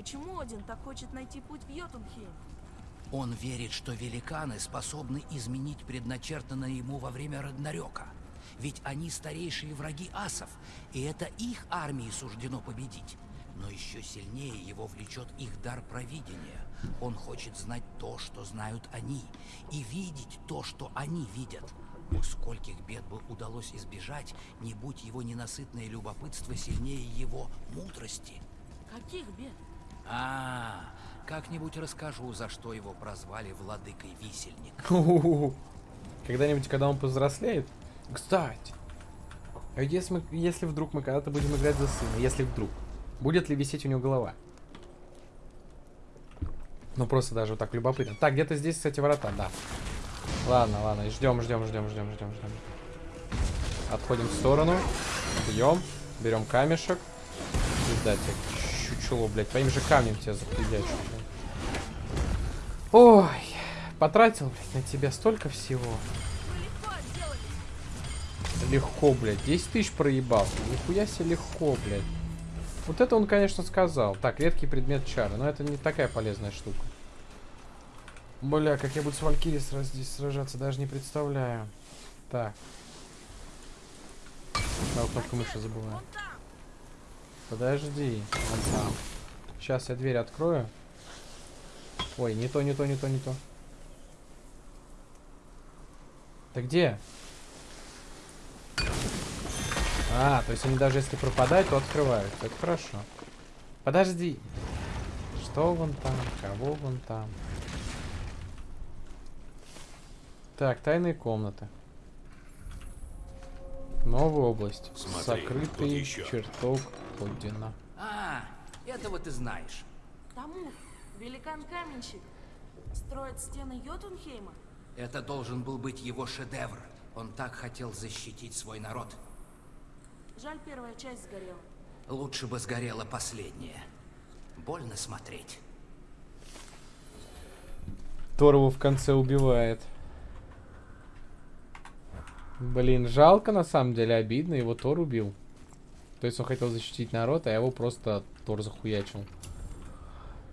Почему Один так хочет найти путь в Йотунхейм? Он верит, что великаны способны изменить предначертанное ему во время Рагнарёка. Ведь они старейшие враги асов, и это их армии суждено победить. Но еще сильнее его влечет их дар провидения. Он хочет знать то, что знают они, и видеть то, что они видят. Уж скольких бед бы удалось избежать, не будь его ненасытное любопытство сильнее его мудрости. Каких бед? А, как-нибудь расскажу, за что его прозвали владыкой висельник. Когда-нибудь, когда он повзрослеет. Кстати, а если, мы, если вдруг мы когда-то будем играть за сына, если вдруг, будет ли висеть у него голова? Ну просто даже вот так любопытно. Так, где-то здесь, кстати, ворота, да. Ладно, ладно, ждем, ждем, ждем, ждем, ждем, ждем. Отходим в сторону. Бьем. Берем камешек. Пизда Чучело, блядь. Твоим же камнем тебя запредячу. Ой. Потратил, блядь, на тебя столько всего. Легко, блядь. 10 тысяч проебал. Нихуя себе легко, блядь. Вот это он, конечно, сказал. Так, редкий предмет чары. Но это не такая полезная штука. Бля, как я буду с Валькири сразу здесь сражаться, даже не представляю. Так. А, кнопку мыши забываю. Подожди. Вон там. Сейчас я дверь открою. Ой, не то, не то, не то, не то. Ты где? А, то есть они даже если пропадают, то открывают. Это хорошо. Подожди. Что вон там? Кого вон там? Так, тайные комнаты. Новая область. Смотри, Сокрытый чертог Одина. А, этого ты знаешь. Тамур, великан-каменщик, строит стены Йотунхейма? Это должен был быть его шедевр. Он так хотел защитить свой народ. Жаль, первая часть сгорела. Лучше бы сгорела последняя. Больно смотреть. Тор его в конце убивает. Блин, жалко на самом деле, обидно, его Тор убил. То есть он хотел защитить народ, а его просто Тор захуячил.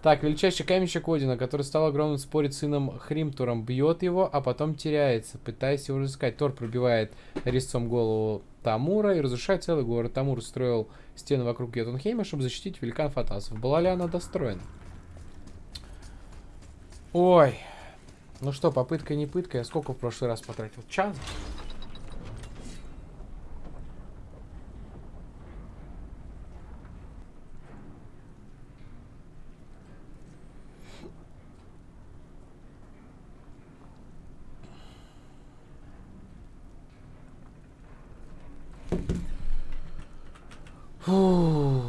Так, величайший каменщик Одина, который стал огромным спорит с сыном Хримтуром, бьет его, а потом теряется, пытаясь его разыскать. Тор пробивает резцом голову Тамура и разрушает целый город. Тамур строил стену вокруг Йотунхейма, чтобы защитить великан Фатасов. Была ли она достроена? Ой. Ну что, попытка не пытка. Я сколько в прошлый раз потратил? Час? Фу.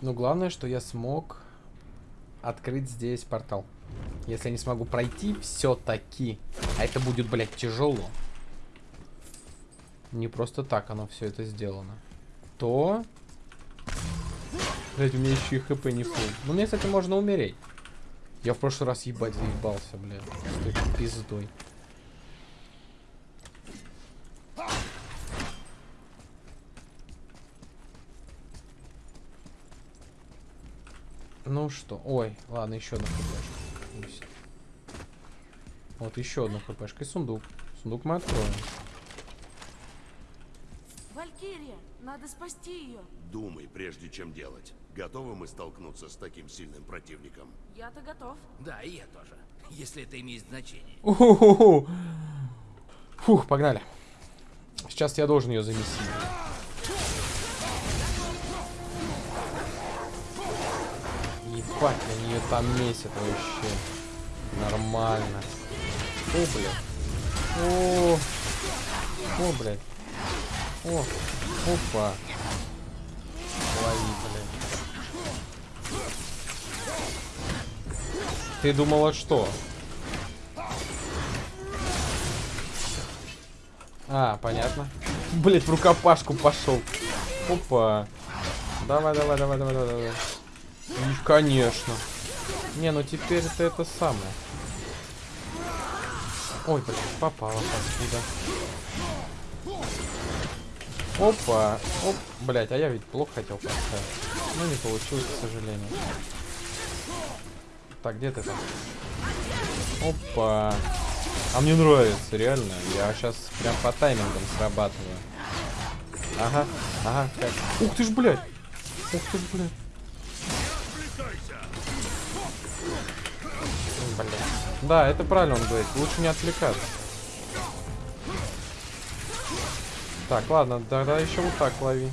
Ну, главное, что я смог открыть здесь портал. Если я не смогу пройти все-таки, а это будет, блядь, тяжело. Не просто так оно все это сделано. То... Блядь, у меня еще и хп не фул. Ну, мне, кстати, можно умереть. Я в прошлый раз ебать заебался, блядь. С пиздой. Ну что, ой, ладно, еще одна хпшка. Пусть. Вот еще одна хпшка и сундук. Сундук мы откроем. Валькирия, надо спасти ее. Думай, прежде чем делать. Готовы мы столкнуться с таким сильным противником? Я-то готов. Да, и я тоже. Если это имеет значение. Фух, погнали. Сейчас я должен ее замести. Ебать, они ее там месят вообще. Нормально. О, блядь. О, о, блядь. О, опа. Лови, блядь. Ты думала что? А, понятно. Блять, в рукопашку пошел. Опа. Давай, давай, давай, давай, давай, давай. И, конечно. Не, ну теперь это это самое. Ой, блин, попала откуда. Опа. Оп. Блять, а я ведь плохо хотел поставить. Но не получилось, к сожалению. Так, где ты там? Опа. А мне нравится, реально. Я сейчас прям по таймингам срабатываю. Ага, ага, как. Ух ты ж, блядь! Ух ты ж! Блядь. Да, это правильно он говорит. Лучше не отвлекаться. Так, ладно, тогда еще вот так лови.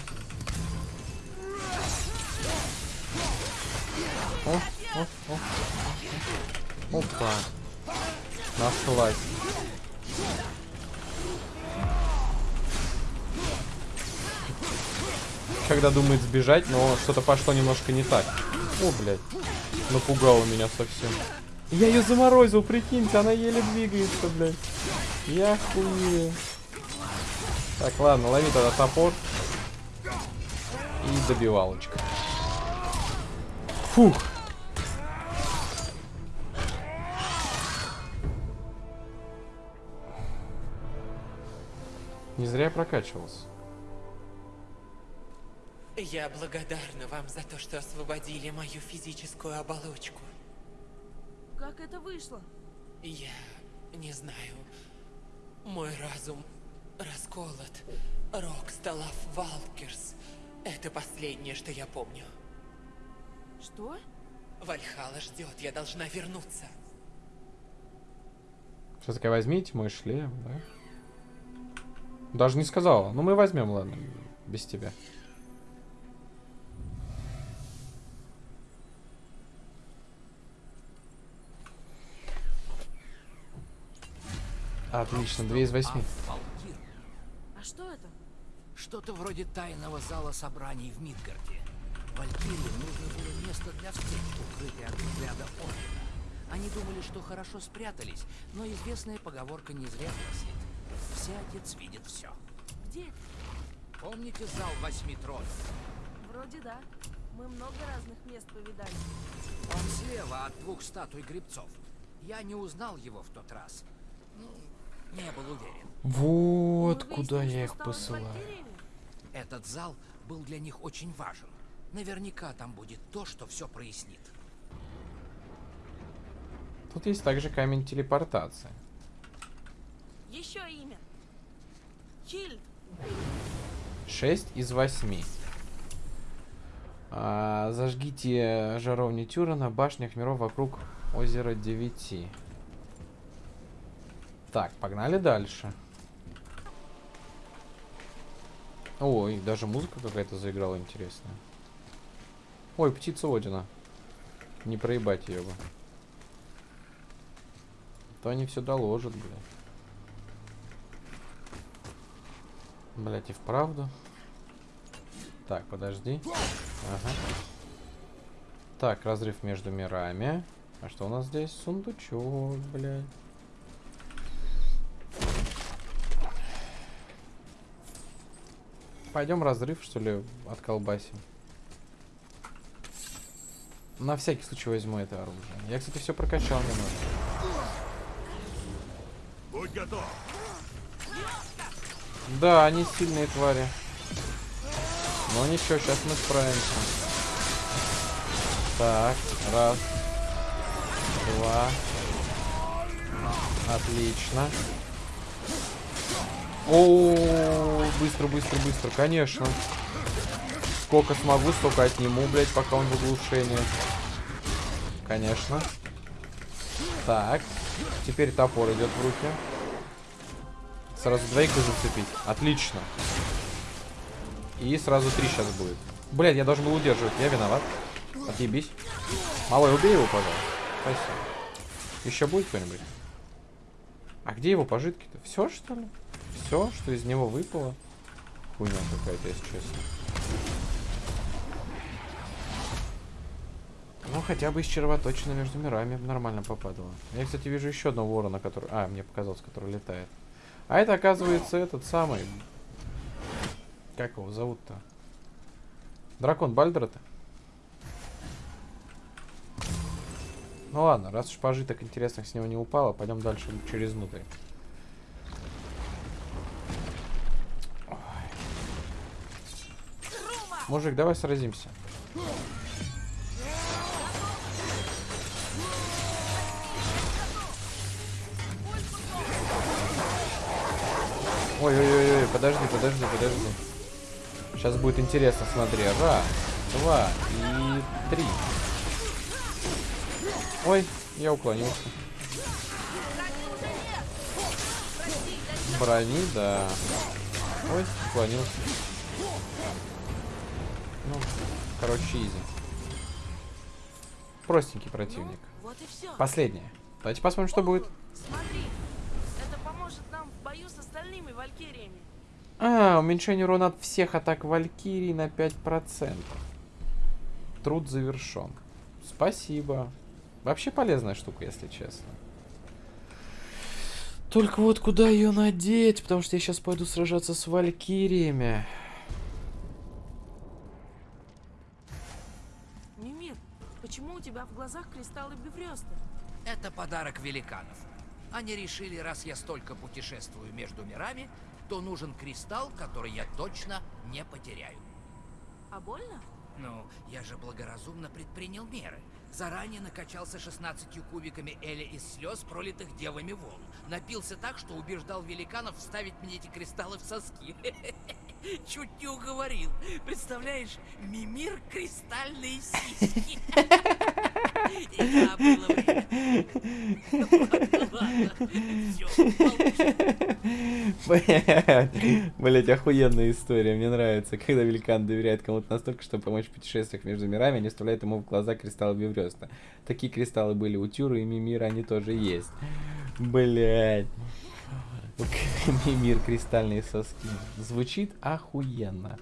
О, о, о. Опа. Нашлась. Когда думает сбежать, но что-то пошло немножко не так. О, блядь. Напугала меня совсем. Я ее заморозил, прикиньте, она еле двигается, блядь. Я хуею. Так, ладно, лови тогда топор. И добивалочка. Фух. Не зря я прокачивался. Я благодарна вам за то, что освободили мою физическую оболочку. Как это вышло? Я не знаю. Мой разум расколот. Рок Сталав Валкерс. Это последнее, что я помню. Что? Вальхала ждет, я должна вернуться. Что такое, возьмите мой шлем, да? Даже не сказала. Ну мы возьмем, ладно, без тебя. Отлично, две из восьми. А? А что это? Что-то вроде тайного зала собраний в Мидгарде. Валькирии нужно было место для встреч, укрытое от взгляда Ордена. Они думали, что хорошо спрятались, но известная поговорка не зря гласит. Всякец видит все. Где? Помните зал восьми тронов? Вроде да. Мы много разных мест повидали. Он слева от двух статуй грибцов. Я не узнал его в тот раз. Ну, не был уверен. Вот куда я их посылаю. Этот зал был для них очень важен. Наверняка там будет то, что все прояснит. Тут есть также камень телепортации. Еще имя. Хильд. 6 из 8. А, зажгите жаровни Тюра на башнях миров вокруг озера 9. Так, погнали дальше. Ой, даже музыка какая-то заиграла интересная. Ой, птица Одина. Не проебать ее бы. То они все доложат, блядь. Блять, и вправду. Так, подожди. Ага. Так, разрыв между мирами. А что у нас здесь? Сундучок, блядь. Пойдем разрыв, что ли, отколбасим. На всякий случай возьму это оружие. Я, кстати, все прокачал немного. Будь готов. Да, они сильные твари. Но ничего, сейчас мы справимся. Так, раз. Два. Отлично. О, быстро, быстро, быстро, конечно. Сколько смогу, столько отниму, блядь, пока он в оглушении. Конечно. Так. Теперь топор идет в руки. Сразу двоих зацепить. Отлично. И сразу три сейчас будет. Блядь, я должен был удерживать. Я виноват. Отъебись. Малой, убей его, пожалуйста. Спасибо. Еще будет кто-нибудь? А где его пожитки-то? Все, что ли? Все, что из него выпало? Хуйня какая-то, если честно. Ну, хотя бы из червоточины между мирами нормально попадало. Я, кстати, вижу еще одного ворона, который... А, мне показалось, который летает. А это, оказывается, этот самый... Как его зовут-то? Дракон Бальдера-то? Ну ладно, раз уж пожиток интересных с него не упало, пойдем дальше через внутрь. Мужик, давай сразимся. Ой-ой-ой, подожди, подожди, подожди. Сейчас будет интересно, смотри. Раз, два и три. Ой, я уклонился. Брони, да. Ой, уклонился. Ну, короче, изи. Простенький противник. Ну, вот. Последнее. Давайте посмотрим, что будет. Смотри, это поможет нам в бою с остальными валькириями. А, уменьшение урона от всех атак Валькирии на 5%. Труд завершен. Спасибо. Вообще полезная штука, если честно. Только вот куда ее надеть, потому что я сейчас пойду сражаться с Валькириями. В глазах кристаллы бифрёста? Это подарок великанов. Они решили, раз я столько путешествую между мирами, то нужен кристалл, который я точно не потеряю. А больно? Ну, я же благоразумно предпринял меры. Заранее накачался 16 кубиками Эля из слез, пролитых девами волн. Напился так, что убеждал великанов вставить мне эти кристаллы в соски. Чуть не уговорил. Представляешь, Мимир кристальные сиськи. Блять, охуенная история. Мне нравится, когда великан доверяет кому-то настолько, чтобы помочь в путешествиях между мирами, они вставляют ему в глаза кристаллы Биврёста. Такие кристаллы были у Тюра и Мимира, они тоже есть. Блять. Мимир кристальные соски. Звучит охуенно.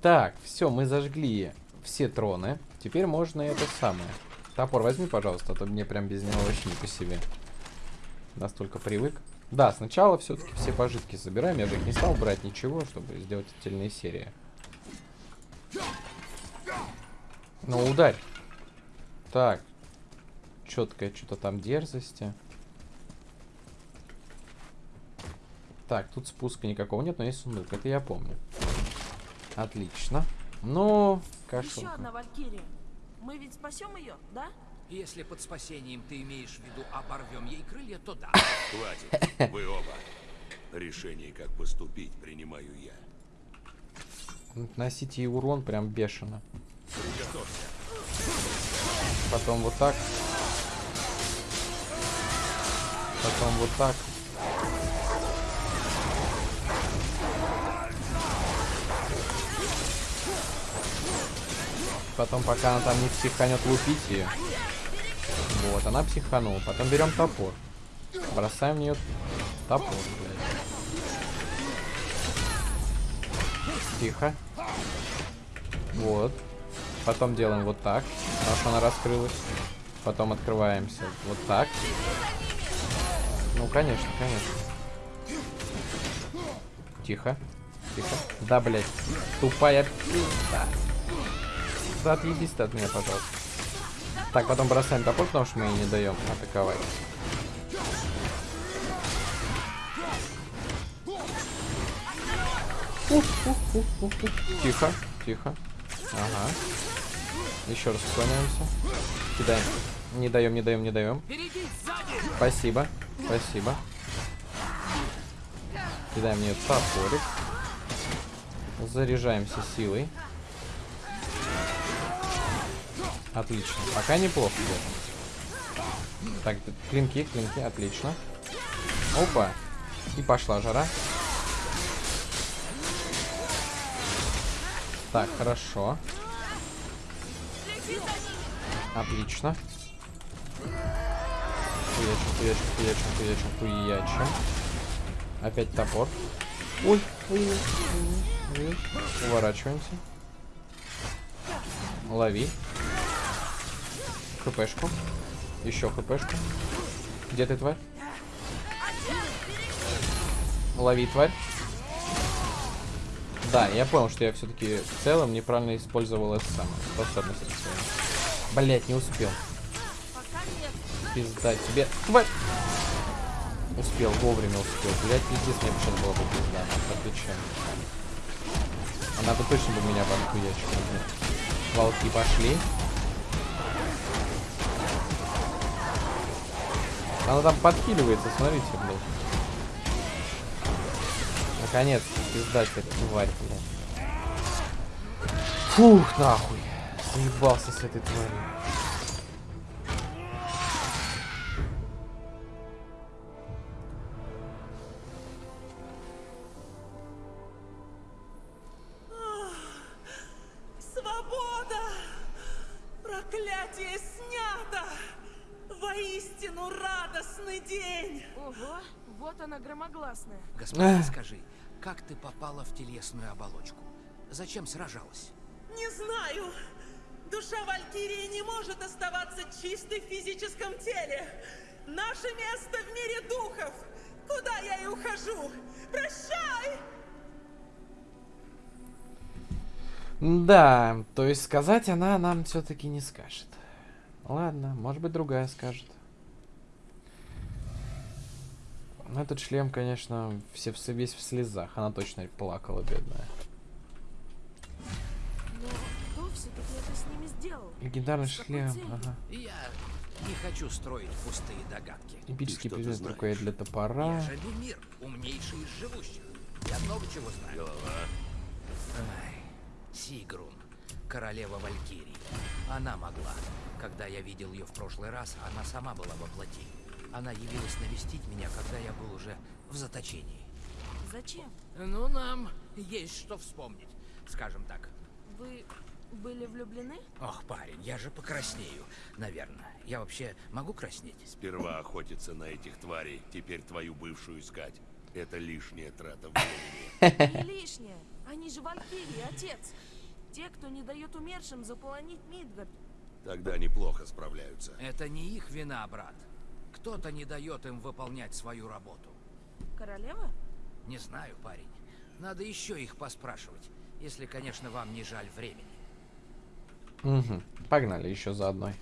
Так, все, мы зажгли все троны. Теперь можно это самое. Топор возьми, пожалуйста, а то мне прям без него вообще не по себе. Настолько привык. Да, сначала все-таки все пожитки забираем. Я же их не стал брать ничего, чтобы сделать отдельные серии. Ну, ударь. Так. Четкая что-то там дерзости. Так, тут спуска никакого нет, но есть сундук. Это я помню. Отлично. Ну, Еще кашелка. одна валькирия. Мы ведь спасем ее, да? Если под спасением ты имеешь в виду оборвем ей крылья, то да. Хватит, вы оба. Решение, как поступить, принимаю я. Носите ей урон прям бешено. Приготовься. Потом вот так. Потом вот так. Потом, пока она там не психанет, лупить ее. Вот, она психанула. Потом берем топор. Бросаем в нее топор, блядь. Тихо. Вот. Потом делаем вот так, потому что она раскрылась. Потом открываемся вот так. Ну, конечно, конечно. Тихо. Тихо. Да, блядь. Тупая пизда. Да, отъебись ты от меня, пожалуйста. Так, потом бросаем топор, потому что мы ей не даем атаковать. Тихо, тихо. Ага. Еще раз уклоняемся. Кидаем. Не даем, не даем, не даем. Спасибо. Спасибо. Кидаем мне топорик. Заряжаемся силой. Отлично. Пока неплохо. Так, клинки, клинки, отлично. Опа. И пошла жара. Так, хорошо. Отлично. Хуячим, хуячим, хуячим, хуячим, хуячим. Опять топор. Ой, ой, ой, ой. Уворачиваемся. Лови. ХПшку. Еще ХПшку. Где ты, тварь? Лови, тварь. Да, я понял, что я все-таки в целом неправильно использовал эту самую способность. Блять, не успел. Пизда тебе. Тварь! Успел, вовремя успел. Блять, пиздец, мне бы сейчас было бы пизда. Отвечаю. Она бы точно бы меня подхуячила. блин. Волки пошли. Она там подхиливается, смотрите, блядь. Наконец, пиздать эта тварь, блядь. Фух, нахуй. Заебался с этой тварью. Господин, Эх. скажи, как ты попала в телесную оболочку? Зачем сражалась? Не знаю! Душа Валькирии не может оставаться чистой в физическом теле! Наше место в мире духов! Куда я и ухожу? Прощай! Да, то есть сказать она нам все-таки не скажет. Ладно, может быть другая скажет. Ну, Этот шлем, конечно, все, в- весь в слезах. Она точно плакала, бедная. Но кто все-таки это с ними сделал? Легендарный шлем, ага. Я не хочу строить пустые догадки. Эпический предмет рукоять для топора. Я же Люмир, умнейший из живущих. Я много чего знаю. Голова. Ай, Сигрун, королева Валькирии. Она могла. Когда я видел ее в прошлый раз, она сама была во плоти. Она явилась навестить меня, когда я был уже в заточении. Зачем? Ну, нам есть что вспомнить, скажем так. Вы были влюблены? Ох, парень, я же покраснею, наверное. Я вообще могу краснеть? Сперва охотиться на этих тварей, теперь твою бывшую искать. Это лишняя трата времени. Не лишнее. Они же Валькирии, отец. Те, кто не дает умершим заполонить Мидгард. Тогда неплохо справляются. Это не их вина, брат. Кто-то не дает им выполнять свою работу. Королева? Не знаю, парень. Надо еще их поспрашивать, если, конечно, вам не жаль времени. Угу. Погнали еще за одной.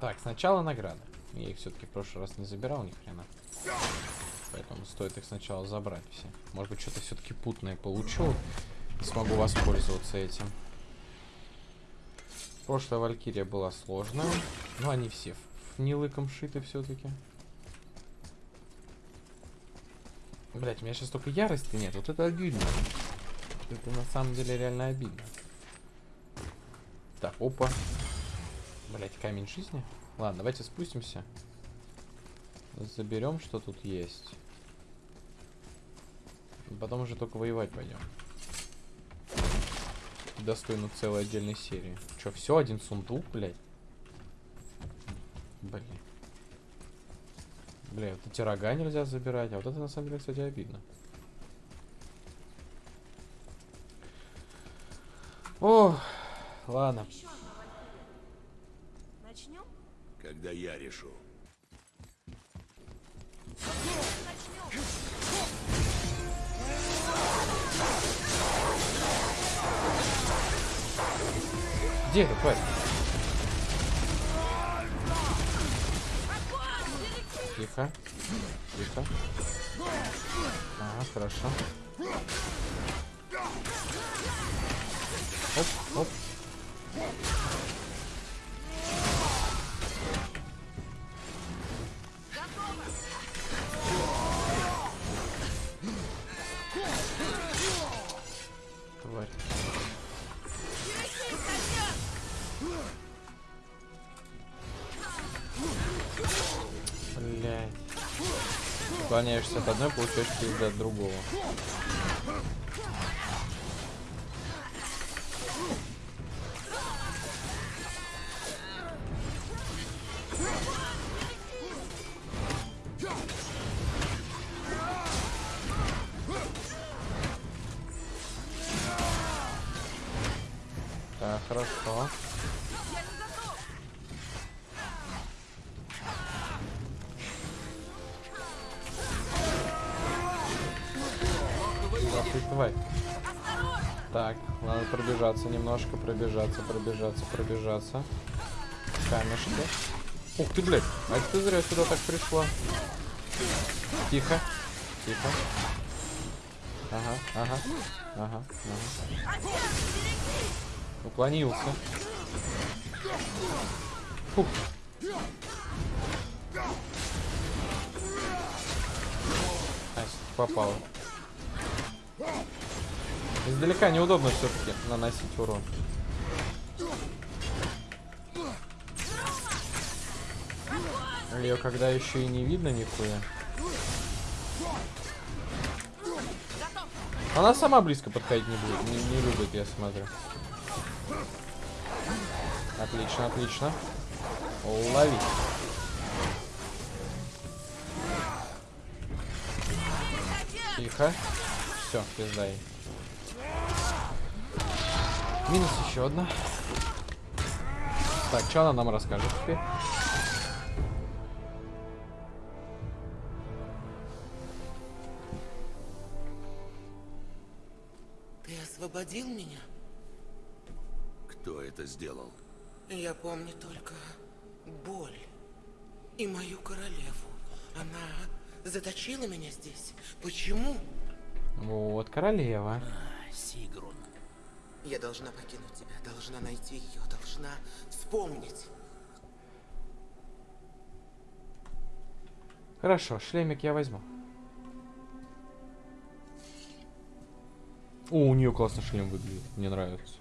Так, сначала награды. Я их все-таки в прошлый раз не забирал ни хрена. Поэтому стоит их сначала забрать все. Может быть, что-то все-таки путное получу. И смогу воспользоваться этим. Прошлая Валькирия была сложная. Но они все в, в нелыком шиты все-таки. Блять, у меня сейчас только ярости нет. Вот это обидно. Это на самом деле реально обидно. Так, опа. Блять, камень жизни. Ладно, давайте спустимся. Заберем, что тут есть. Потом уже только воевать пойдем. Достойно целой отдельной серии. Че, все, один сундук, блядь? Блин. Бля, вот эти рога нельзя забирать, а вот это на самом деле, кстати, обидно. О, ладно. Начнем? Когда я решу. Где эта тварь? Тихо. Тихо. Ага, хорошо. Оп, оп. Уклоняешься от одной, получаешь пизды от другого. Да ты тварь. Так, надо пробежаться немножко, пробежаться, пробежаться, пробежаться. Камешки. Ух ты, блядь, а это ты зря сюда так пришла. Тихо, тихо. ага, ага, ага, ага. Уклонился. Фух. Ась, попал. Издалека неудобно все-таки наносить урон. Ее когда еще и не видно нихуя. Она сама близко подходить не будет, не, не любит, я смотрю. Отлично, отлично. Лови. Тихо. Все, пизда ей. Минус еще одна. Так, что она нам расскажет теперь? Ты освободил меня? Кто это сделал? Я помню только боль и мою королеву. Она заточила меня здесь. Почему? Вот, королева. А, Сигрун. Я должна покинуть тебя, должна найти ее, должна вспомнить. Хорошо, шлемик я возьму. О, у нее классно шлем выглядит. Мне нравится.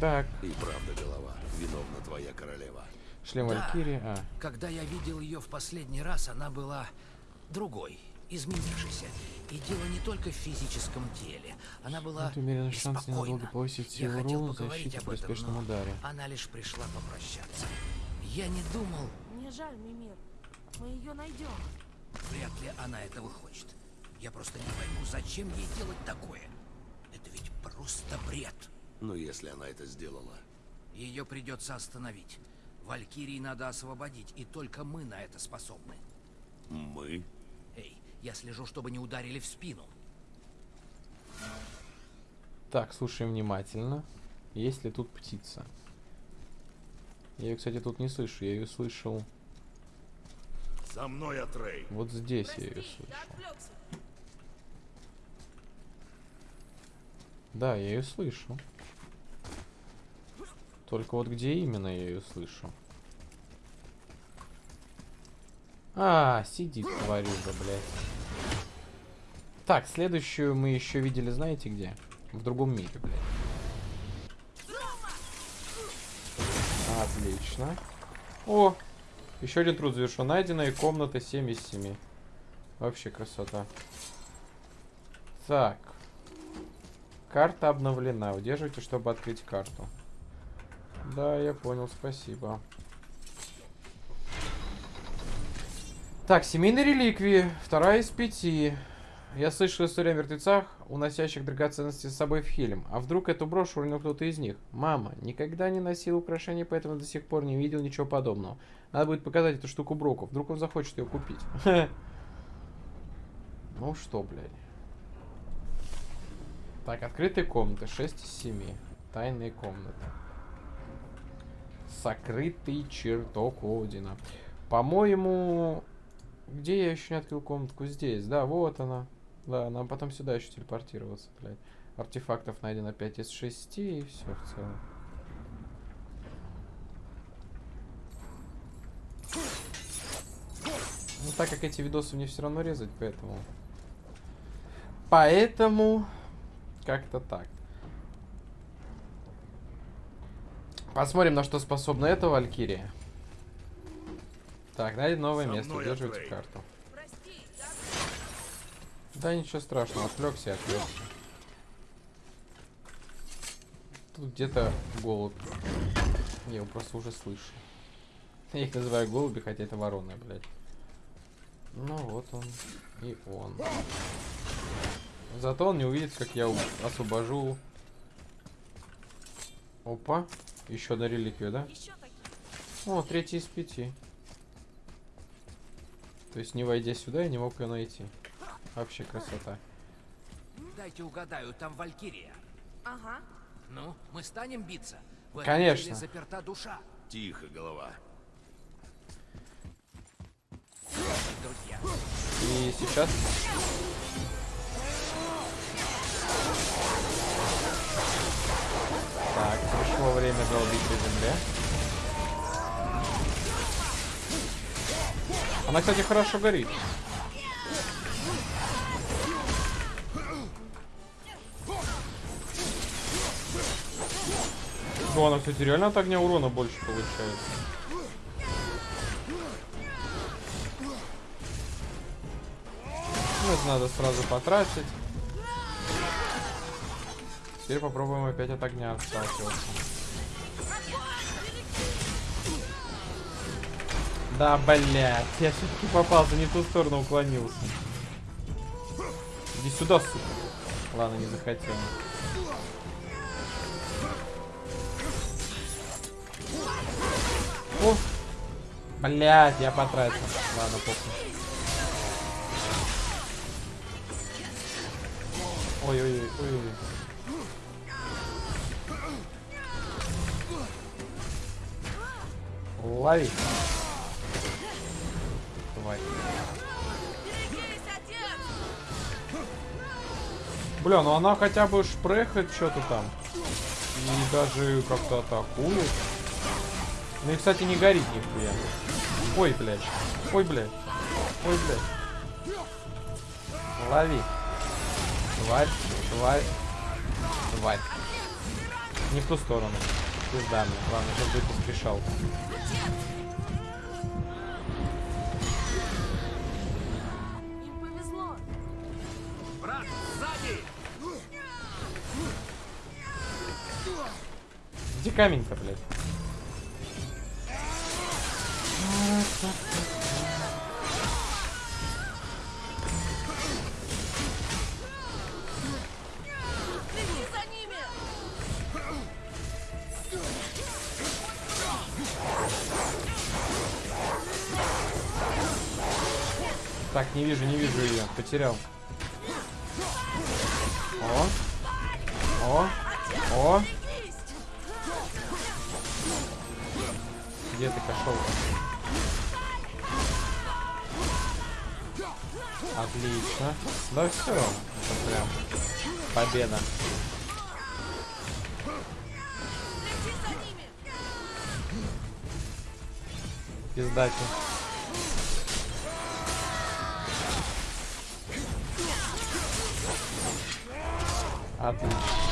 Так, И правда, голова. Виновна твоя королева. шлем Да. Валькирии. А, Когда я видел ее в последний раз, она была другой, изменившейся. И дело не только в физическом теле. Она была Вот умеренный шанс ненадолго беспокойна. повысить Я силу хотел руны, поговорить защиту об при этом, успешном но ударе. она лишь пришла попрощаться. Я не думал, Мне жаль, Мимир. Мы ее найдем. вряд ли она этого хочет. Я просто не пойму, зачем ей делать такое. Это ведь просто бред. Но если она это сделала, Ее придется остановить. Валькирии надо освободить, и только мы на это способны. мы... Я слежу, чтобы не ударили в спину. Так, слушаем внимательно. Есть ли тут птица? Я ее, кстати, тут не слышу. Я ее слышал За мной, Атрей! вот здесь. Я ее Прости, слышал. Да, я ее слышу. Только вот где именно я ее слышу? А, сидит тварюга, блядь. Так, следующую мы еще видели, знаете где? В другом мире, блядь. Отлично. О, еще один труд завершен. Найденная комната 7 из 7. Вообще красота. Так. Карта обновлена. Удерживайте, чтобы открыть карту. Да, я понял, спасибо. Так, семейные реликвии. Вторая из пяти. Я слышал историю о мертвецах, уносящих драгоценности с собой в Хелем. А вдруг эту брошь уронил кто-то из них? Мама, никогда не носил украшения, поэтому до сих пор не видел ничего подобного. Надо будет показать эту штуку Броку. Вдруг он захочет ее купить. Ну что, блядь. Так, открытые комнаты. 6 из 7. Тайные комнаты. Сокрытый чертог Одина. По-моему... Где я еще не открыл комнатку? Здесь. Да, вот она. Да, нам потом сюда еще телепортироваться, блядь. Артефактов найдено 5 из 6, и все в целом. Ну, так как эти видосы мне все равно резать, поэтому... Поэтому... Как-то так. Посмотрим, на что способна эта Валькирия. Так, найдем новое место. Удерживайте карту. Да ничего страшного, отвлекся и отвлекся. Тут где-то голубь. Я его просто уже слышу. Я их называю голуби, хотя это вороны, блядь. Ну вот он. И он. Зато он не увидит, как я освобожу. Опа. Еще одна реликвия, да? О, третий из пяти. То есть, не войдя сюда, я не мог ее найти. Вообще красота. Дайте угадаю, там Валькирия. Ага. Ну, мы станем биться? В Конечно. заперта душа. Тихо, голова. сейчас. Так, пришло время долбить по земле. Она, кстати, хорошо горит. Ну, она, кстати, реально от огня урона больше получает. Ну, это надо сразу потратить. Теперь попробуем опять от огня сталкиваться. Да, блядь, я все-таки попался, не в ту сторону уклонился. Иди сюда, сука. Ладно, не захотел. О! Блядь, я потратил. Ладно, похуй. Ой-ой-ой. Лови. Бля, ну она хотя бы шпрехает что-то там. И даже как-то атакует. Ну и, кстати, не горит нихуя. Ой, блядь. Ой, блядь. Ой, блядь. Лови. Тварь, тварь, тварь. Не в ту сторону. Пизда мне. Ладно, сейчас будет поспешал. Камень-то, блядь? Так, не вижу, не вижу ее. Потерял. Да все. Это прям победа. Пиздачи. Отлично.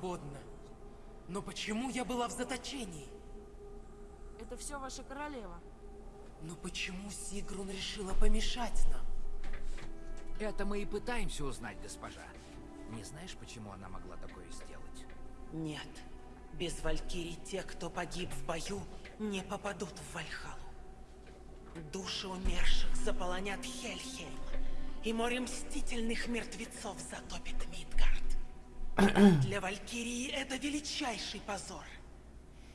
Свободна. Но почему я была в заточении? Это все ваша королева. Но почему Сигрун решила помешать нам? Это мы и пытаемся узнать, госпожа. Не знаешь, почему она могла такое сделать? Нет. Без Валькирий те, кто погиб в бою, не попадут в Вальхалу. Души умерших заполонят Хельхейм, и море мстительных мертвецов затопит Мидгард. Для Валькирии это величайший позор.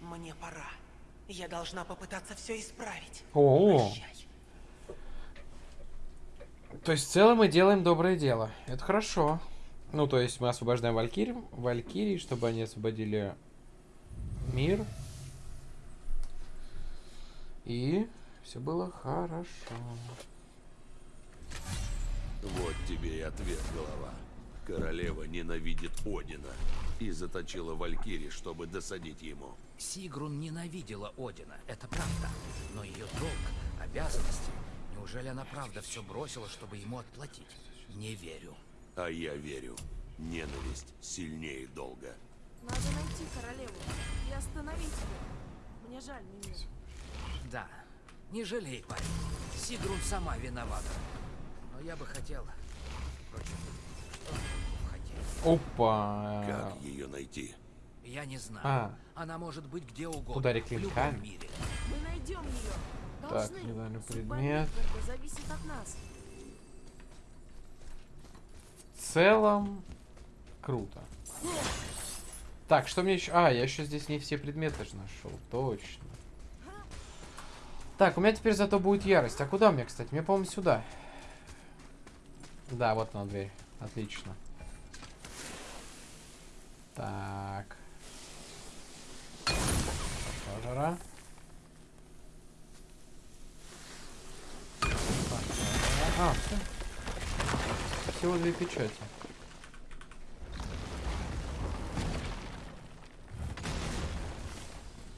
Мне пора. Я должна попытаться все исправить. О, Прощай. то есть в целом мы делаем доброе дело. Это хорошо. Ну, то есть мы освобождаем Валькирий, Валькирий, чтобы они освободили мир. И все было хорошо. Вот тебе и ответ, голова. Королева ненавидит Одина и заточила Валькири, чтобы досадить ему. Сигрун ненавидела Одина, это правда. Но ее долг, обязанности... Неужели она правда все бросила, чтобы ему отплатить? Не верю. А я верю, ненависть сильнее долга. Надо найти королеву и остановить ее. Мне жаль, Мимир. Да, не жалей, парень. Сигрун сама виновата. Но я бы хотел... Впрочем? Опа. Как ее найти? Я не знаю. А. Она может быть где угодно. Удари клинками. мире. Мы найдем ее. Так, недавний Судьба предмет. Зависит от нас. В целом, круто. Так, что мне еще... А, я еще здесь не все предметы же нашел. Точно. Так, у меня теперь зато будет ярость. А куда мне, кстати? Мне, по-моему, сюда. Да, вот она дверь. Отлично. Так. Пошла жара. Пошла жара. А, все. Всего две печати.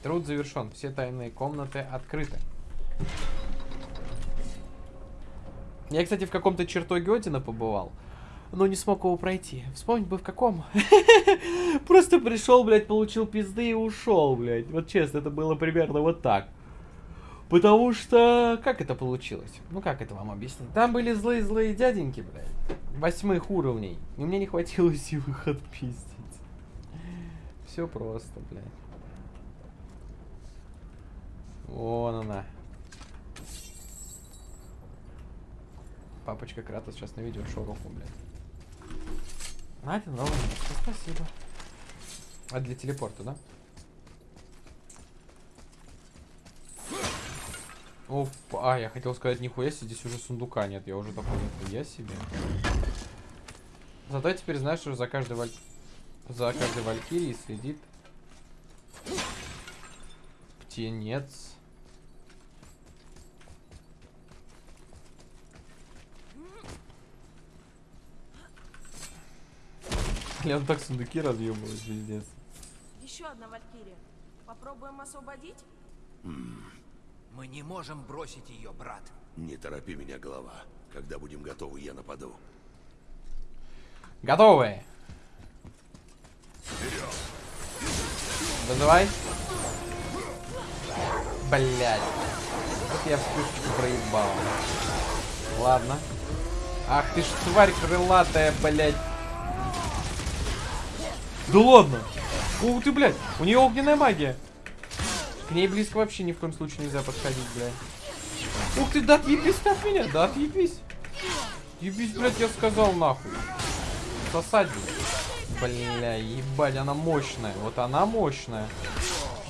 Труд завершен. Все тайные комнаты открыты. Я, кстати, в каком-то чертоге Одина побывал, но не смог его пройти. Вспомнить бы в каком. Просто пришел, блядь, получил пизды и ушел, блядь. Вот честно, это было примерно вот так. Потому что... Как это получилось? Ну, как это вам объяснить? Там были злые-злые дяденьки, блядь. Восьмых уровней. И мне не хватило сил их отпиздить. Все просто, блядь. Вон она. Папочка Кратос сейчас на видео шороху, блядь. Надя, новый. Спасибо. А для телепорта, да? Оп, а, я хотел сказать, нихуя себе, здесь уже сундука нет. Я уже такой, нихуя себе. Зато я теперь знаю, что за каждой валь... За каждой валькирией следит... Птенец. Он так сундуки разъебывает, пиздец. Еще одна Валькирия. Попробуем освободить? Мы не можем бросить ее, брат. Не торопи меня, голова. Когда будем готовы, я нападу. Готовы. Вызывай. Блять. Вот я вспышку проебал. Ладно. Ах ты ж тварь крылатая, блять. Да ладно. Ух ты, блядь. У нее огненная магия. К ней близко вообще ни в коем случае нельзя подходить, блядь. Ух ты, да отъебись от меня, да отъебись. Ебись, блядь, я сказал нахуй. Сосать. Бля, ебать, она мощная. Вот она мощная.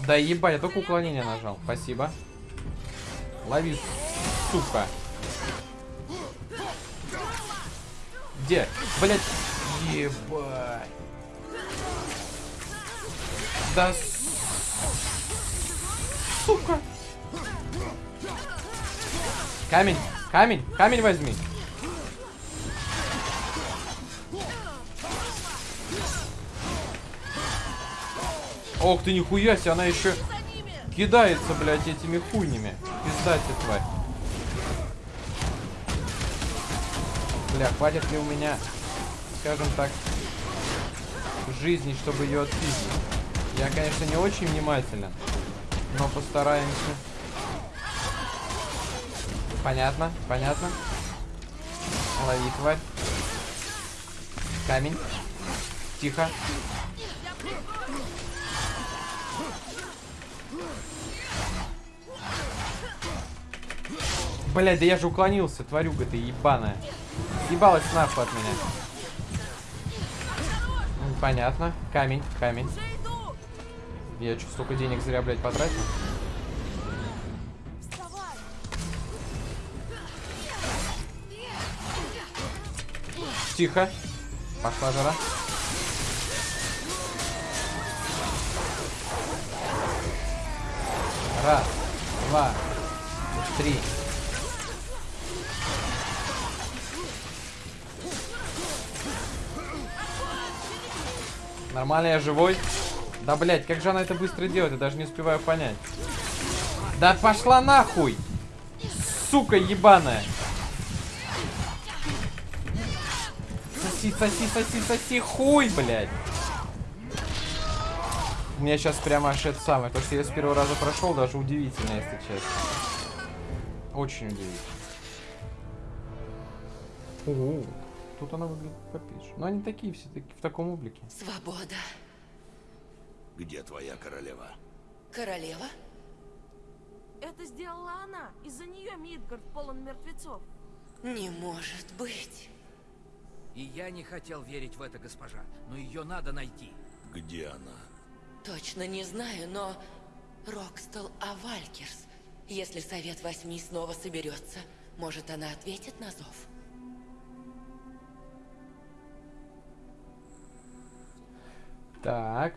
Да ебать, я только уклонение нажал. Спасибо. Лови, сука. Где? Блять. Ебать. Да сука. Камень, камень, камень возьми. Ох ты, нихуя себе, она еще кидается, блядь, этими хуйнями. Пиздать тварь. Бля, хватит ли у меня, скажем так, жизни, чтобы ее отпиздить? Я, конечно, не очень внимателен, но постараемся. Понятно, понятно. Лови, тварь. Камень. Тихо. Блядь, да я же уклонился, тварюга ты ебаная. Ебалась нахуй от меня. Понятно. Камень, камень. Я что, столько денег зря, блядь, потратил? Тихо. Пошла жара. Раз, два, три. Нормально, я живой. Да, блядь, как же она это быстро делает, я даже не успеваю понять. Да пошла нахуй! Сука ебаная! Соси, соси, соси, соси, хуй, блядь! У меня сейчас прямо аж это самое. То, что я с первого раза прошел, даже удивительно, если честно. Очень удивительно. О, тут она выглядит попиже. Но они такие все таки в таком облике. Свобода. Где твоя королева? Королева? Это сделала она. Из-за нее Мидгард полон мертвецов. Не может быть. И я не хотел верить в это, госпожа, но ее надо найти. Где она? Точно не знаю, но... Рокстел Авалькерс. Если Совет Восьми снова соберется, может, она ответит на зов? Так.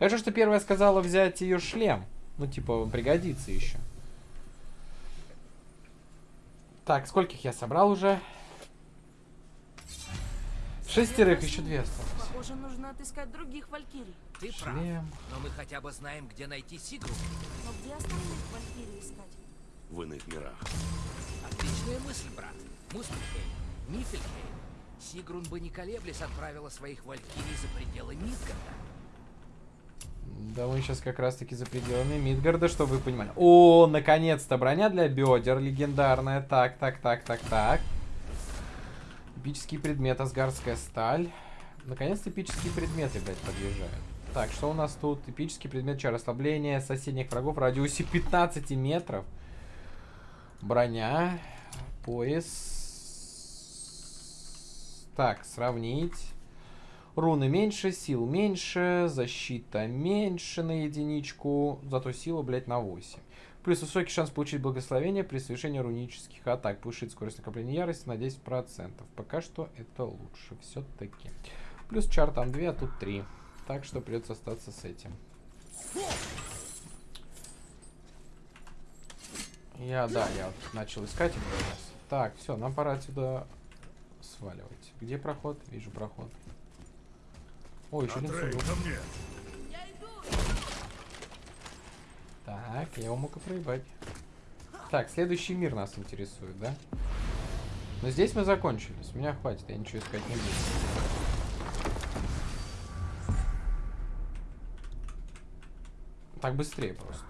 Хорошо, что первая сказала взять ее шлем. Ну, типа, пригодится еще. Так, скольких я собрал уже? Шестерых, еще две осталось. Похоже, нужно отыскать других валькирий. Ты прав. Шлем. Но мы хотя бы знаем, где найти Сигру. Но где остальных валькирий искать? В иных мирах. Отличная мысль, брат. Муспельхейм, Нифельхейм. Сигрун бы не колеблясь отправила своих валькирий за пределы Мидгарда. Да мы сейчас как раз таки за пределами Мидгарда, чтобы вы понимали. О, наконец-то броня для бедер легендарная. Так, так, так, так, так. Эпический предмет, асгардская сталь. Наконец-то эпические предметы, блядь, подъезжают. Так, что у нас тут? Эпический предмет чар ослабления соседних врагов в радиусе 15 метров. Броня. Пояс. Так, сравнить. Руны меньше, сил меньше, защита меньше на единичку, зато сила, блядь, на 8. Плюс высокий шанс получить благословение при совершении рунических атак. Повышит скорость накопления ярости на 10%. Пока что это лучше все-таки. Плюс чар там 2, а тут 3. Так что придется остаться с этим. Я, да, я вот начал искать его. Так, все, нам пора отсюда сваливать. Где проход? Вижу проход. О, еще один сундук. Так, я его мог и проебать. Так, следующий мир нас интересует, да? Но здесь мы закончили. С меня хватит, я ничего искать не буду. Так быстрее просто.